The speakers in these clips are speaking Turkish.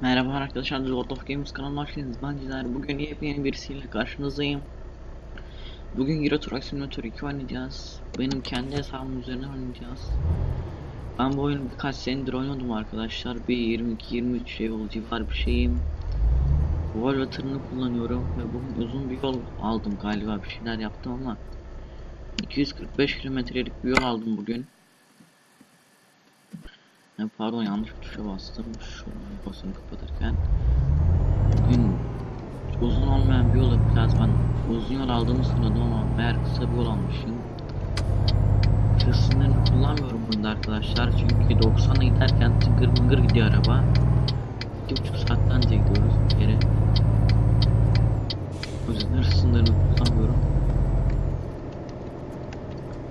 Merhaba arkadaşlar, World of Games kanalına hoş geldiniz. Ben Cizer. Bugün yepyeni birisiyle karşınızdayım. Bugün Euro Truck Simulator 2 oynayacağız. Benim kendi hesabım üzerine oynayacağız. Ben bu oyunu birkaç senedir oynadım arkadaşlar. Bir 22-23 şey oldu civar bir şeyim. Volvo tırını kullanıyorum ve bugün uzun bir yol aldım galiba bir şeyler yaptım ama 245 kilometrelik bir yol aldım bugün. Ya pardon yanlış bir tuşa bastım. Şunu basını kapatırken. Bugün uzun olmayan bir yolu biraz ben uzun yol aldığımı sanıyordum ama meğer kısa bir yol almışım. Hız kullanmıyorum bunda arkadaşlar çünkü 90'a giderken tıngır mıngır gidiyor araba. 2,5 saatten önce gidiyoruz bir kere. O yüzden hız kullanmıyorum.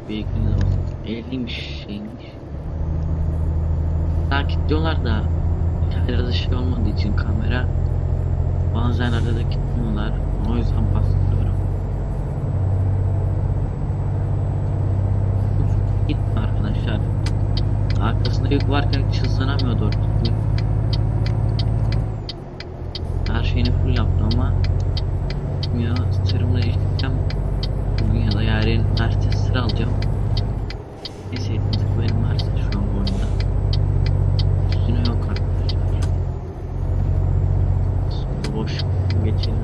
Bilginiz olsun. 50'ymiş şeymiş. Takip diyorlar da her şey olmadığı için kamera bazen arada gitmiyorlar. O yüzden bastırıyorum. Gitme arkadaşlar. Arkasında yük varken doğru düzgün. Her şeyini full yaptı ama ya tırımla işleyeceğim. Bugün ya da yarın Mercedes sıra alacağım. Neyse benim Mercedes şu an bu oyunda. Üstüne yok arkadaşlar. Sonra boş geçelim.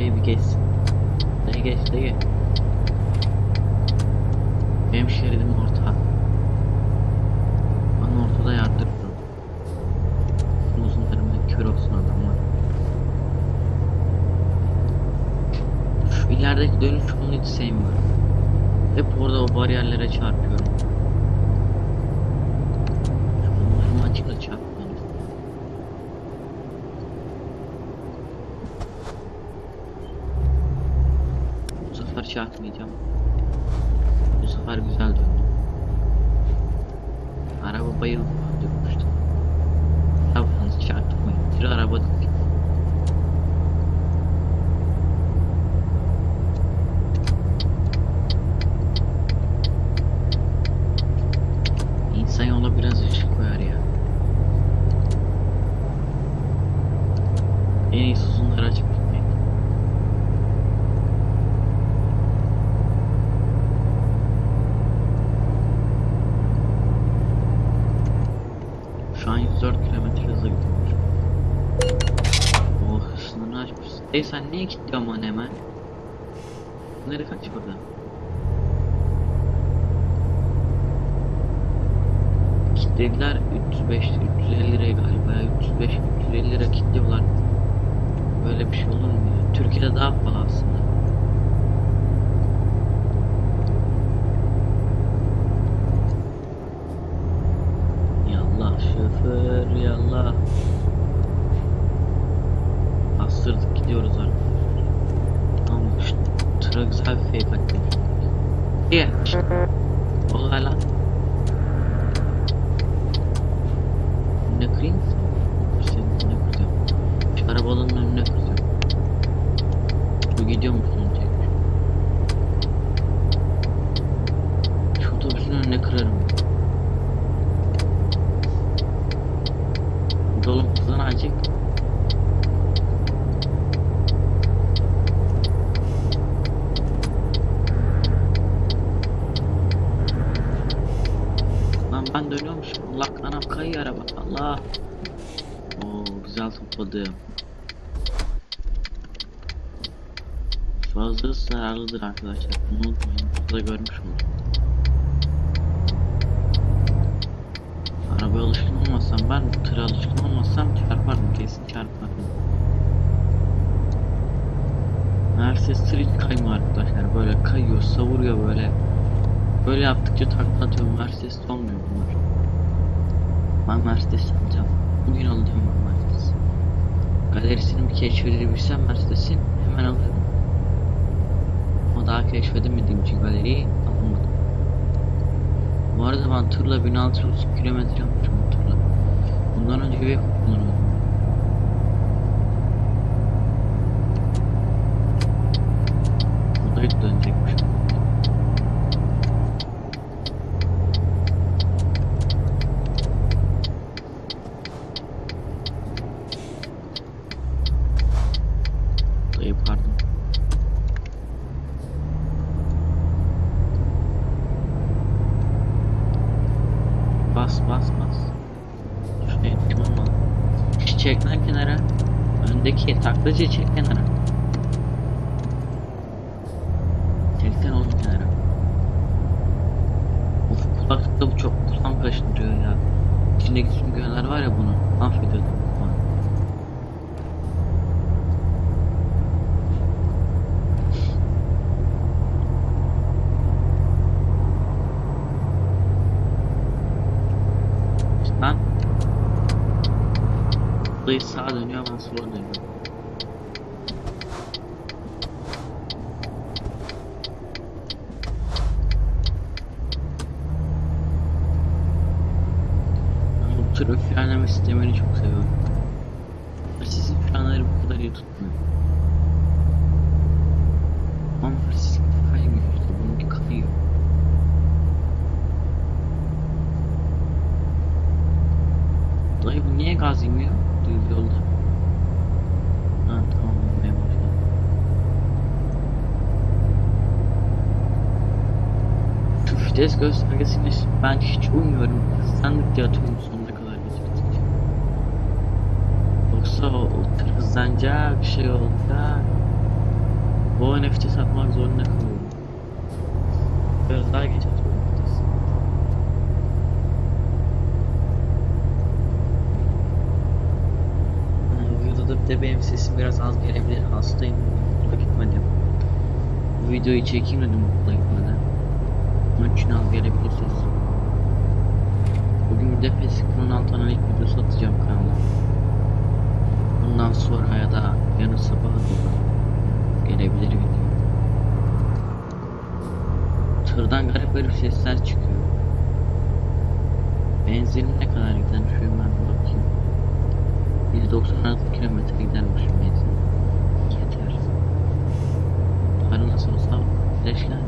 Şu dayı bir geçsin. Dayı geç dayı. Benim şeridim orta. Bana ortada yardırırım. Uzun tarımda kör olsun adamlar. Şu ilerideki dönüş yolunu hiç sevmiyorum. Hep orada o bariyerlere çarpıyorum. Bu sefer çarpmayacağım. Bu sefer güzel döndüm. Araba bayıldı dönmüştü. Tabanız çarpmayın. Bir araba değil. İnsan yola biraz ışık koyar ya. En iyisi uzunları açıp gitmek. Şu an 104 km hızla gidiyor. Oh sınırını açmışsın. Ey sen niye kilitliyorsun bana hemen? Nereye kaç burada? Kitlediler 305 350 liraya galiba 305 350 lira kilitliyorlar. Böyle bir şey olur mu ya? Türkiye'de daha pahalı aslında. Yallah şoför yallah. Bastırdık gidiyoruz arkadaşlar. Tamam işte tıra güzel bir fake attık. İyi. Olay lan. Ne kırayım? Önüne kıracağım. Şu arabanın önüne kıracağım. Bu gidiyor musun güzel topladım. Fazla zararlıdır arkadaşlar. Bunu unutmayın. Burada görmüş oldum. Arabaya alışkın olmasam ben tıra alışkın olmasam çarpardım kesin çarpardım. Mercedes tır hiç kaymıyor arkadaşlar. Böyle kayıyor, savuruyor böyle. Böyle yaptıkça takla atıyorum. Mercedes olmuyor bunlar. Ben Mercedes alacağım. Bugün alacağım ben Mercedes. Galerisini bir keşfedebilsem Mercedes'in hemen alırım. Ama daha keşfedemediğim için galeriyi alamadım. Bu arada ben tırla 1630 kilometre yapmışım bu tırla. Bundan önce bir kullanıyordum. basmaz. Şuraya tamam mı? Çek lan kenara. Öndeki taklacı çek kenara. Çekten oğlum kenara. Of kulaklıkta bu çok kulağım kaşındırıyor ya. İçindeki süngüler var ya bunu. Affediyordum. Dayı sağa dönüyor ben sola dönüyorum. Ben bu tür frenleme sistemini çok seviyorum. Sizin frenleri bu kadar iyi tutmuyor. Ama sizin kaymıyor işte bununki kayıyor. Dayı bu niye gaz yemiyor? Düz yolda. Ha tamam yemeye başladı. Vites göstergesini ben hiç uymuyorum. Hızlandıkça atıyorum sonuna kadar getirdikçe. Yoksa o, o tır hızlanacak, şey olacak. Bu NFT satmak zorunda kalıyorum. Biraz daha geç atıyorum. Ha, Videoda bir de benim sesim biraz az gelebilir. Hastayım. Okula gitmedim. Bu videoyu çekeyim dedim okula gitmeden. Onun için az gelebilir ses. Bugün bir de PES 16 analik videosu atacağım kanala. Bundan sonra ya da yarın sabah doğru gelebilir video. Tırdan garip garip sesler çıkıyor. Benzinim ne kadar gider şöyle ben bakayım. 196 kilometre gidermiş benzin. Yeter. Para nasıl olsa flaşlar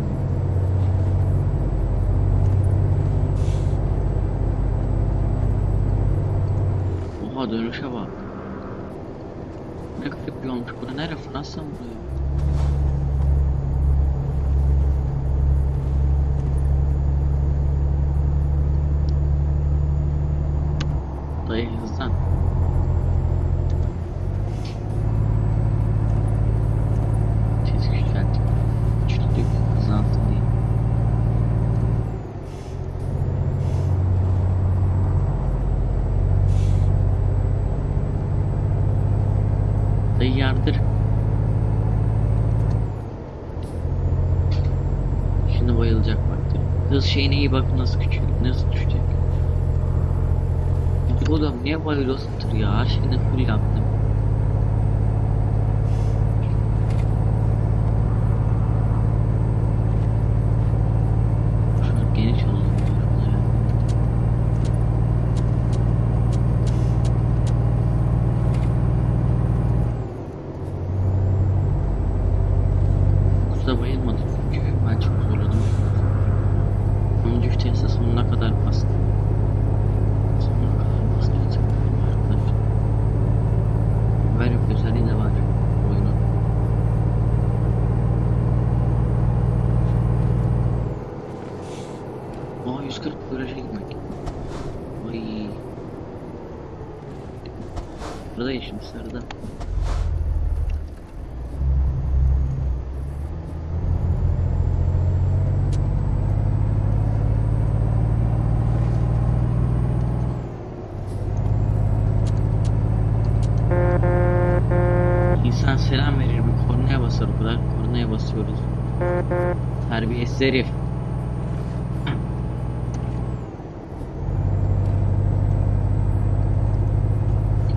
mı? Oha dönüşe bak. Ne garip bir olmuş. Bura nere? Fransa mı Yardır. Şimdi bayılacak baktır. Hız şeyine iyi bak nasıl küçük, nasıl düşecek. Ya Oğlum niye bayılıyorsun ya? Her şeyini full yaptım. Şunu geniş alalım. diyorum ya. Kutuda bayılmadım çünkü ben çok zorladım. 10. viteste sonuna kadar bastım. Sonuna kadar bastım. arkadaşlar. Böyle bir özelliği de var oyunun. Aa 140 viraja gitmek. Ay. Burada yaşım sarıda. İnsan selam verir bir kornaya basar o kadar kornaya basıyoruz. Terbiyesiz herif.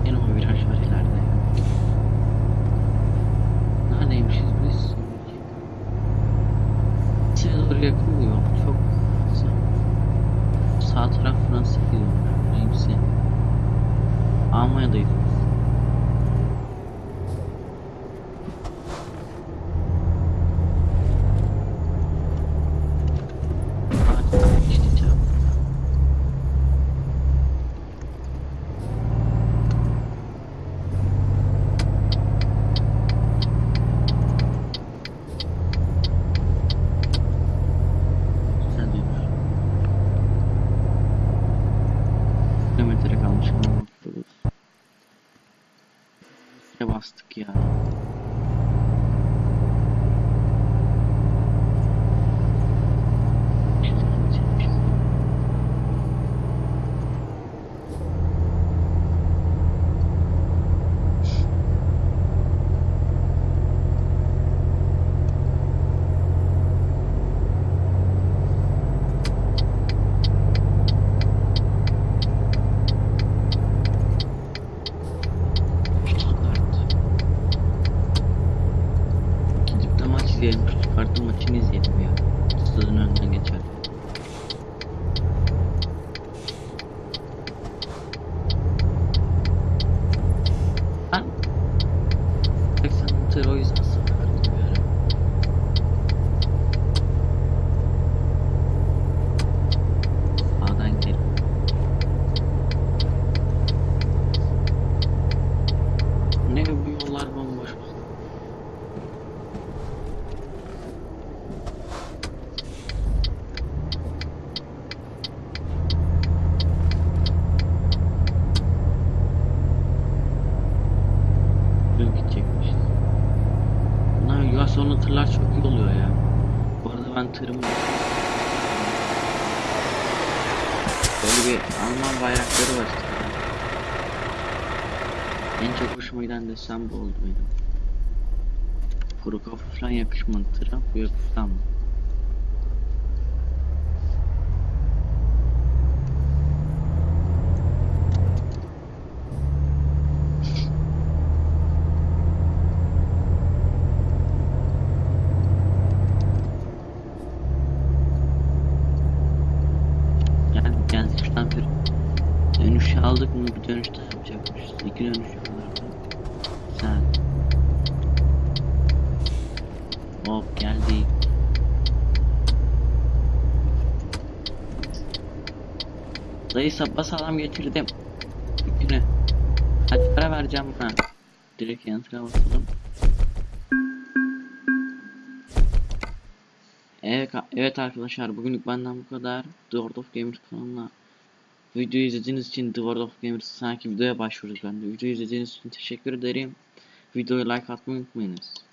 Yine o viraj var ileride. Neredeymişiz biz? Doğru yakın yok? Çok. Sağ taraf Fransa gidiyor. Neyse. Almanya'dayız biz. Hadi, işte tamam. Güzel duymuş. Kilometre kalmış ama bakıyoruz. bastık ya. İzleyelim. Stuttgart'ın maçını izleyelim ya. Stadın önünden geçer. Ben 80 tır o yüzden sıkıldım bir ara. Sağdan gidelim. Ne bu yollar bomboş. Dün gidecekmiş. Bunlar yaz sonu tırlar çok iyi oluyor ya. Bu arada ben tırımı Böyle bir Alman bayrakları var. En çok hoşuma giden desen bu oldu benim. Kuru kafa falan yakışmadı tıra. Bu yakıştı. Yani geldik şuradan bir dönüş aldık mı bir dönüş daha yapacakmışız. İki dönüş alırdı. Güzel. Hop geldik. Dayı sabah sağlam getirdim. Yükünü. Hadi para vereceğim buna. Direkt yanıtıra basalım. Evet, evet arkadaşlar bugünlük benden bu kadar. The World of Gamers kanalına videoyu izlediğiniz için The World of Gamers sanki videoya başvurduk ben de. Videoyu izlediğiniz için teşekkür ederim. Videoya like atmayı unutmayınız.